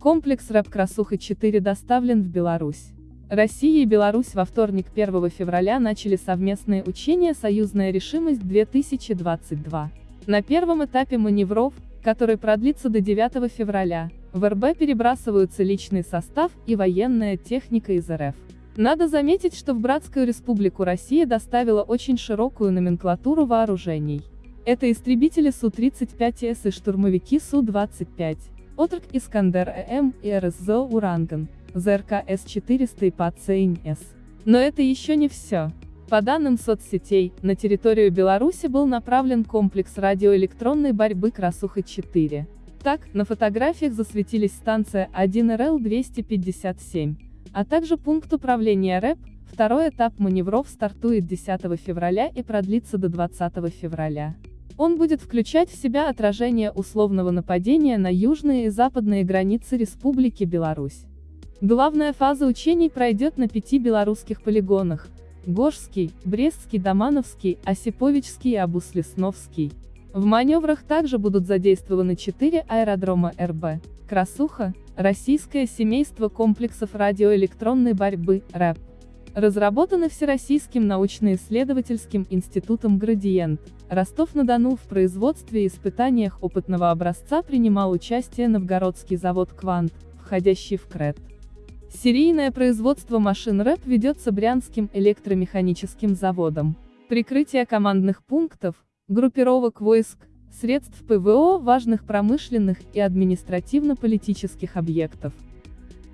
Комплекс рэп «Красуха-4» доставлен в Беларусь. Россия и Беларусь во вторник 1 февраля начали совместные учения «Союзная решимость-2022». На первом этапе маневров, который продлится до 9 февраля, в РБ перебрасываются личный состав и военная техника из РФ. Надо заметить, что в Братскую Республику Россия доставила очень широкую номенклатуру вооружений. Это истребители Су-35С и штурмовики Су-25, Отрок Искандер-ЭМ и РСЗО «Уранган», ЗРК С-400 и ПАЦ-С. Но это еще не все. По данным соцсетей, на территорию Беларуси был направлен комплекс радиоэлектронной борьбы «Красуха-4». Так, на фотографиях засветились станция 1РЛ-257, а также пункт управления РЭП, второй этап маневров стартует 10 февраля и продлится до 20 февраля. Он будет включать в себя отражение условного нападения на южные и западные границы Республики Беларусь. Главная фаза учений пройдет на пяти белорусских полигонах, Гожский, Брестский, Домановский, Осиповичский и Абуслесновский. В маневрах также будут задействованы четыре аэродрома РБ, Красуха, Российское семейство комплексов радиоэлектронной борьбы, РЭП. Разработаны Всероссийским научно-исследовательским институтом «Градиент». Ростов-на-Дону в производстве и испытаниях опытного образца принимал участие Новгородский завод «Квант», входящий в КРЭТ. Серийное производство машин РЭП ведется Брянским электромеханическим заводом. Прикрытие командных пунктов, группировок войск, средств ПВО важных промышленных и административно-политических объектов.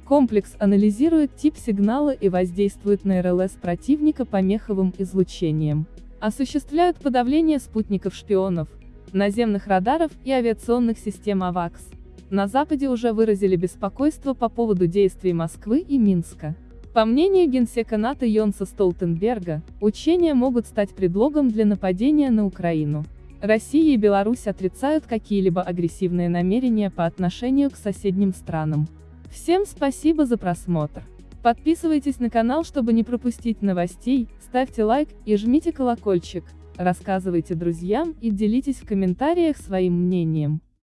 Комплекс анализирует тип сигнала и воздействует на РЛС противника помеховым излучением. Осуществляют подавление спутников-шпионов, наземных радаров и авиационных систем АВАКС. На Западе уже выразили беспокойство по поводу действий Москвы и Минска. По мнению генсека НАТО Йонса Столтенберга, учения могут стать предлогом для нападения на Украину. Россия и Беларусь отрицают какие-либо агрессивные намерения по отношению к соседним странам. Всем спасибо за просмотр. Подписывайтесь на канал, чтобы не пропустить новостей, ставьте лайк и жмите колокольчик, рассказывайте друзьям и делитесь в комментариях своим мнением.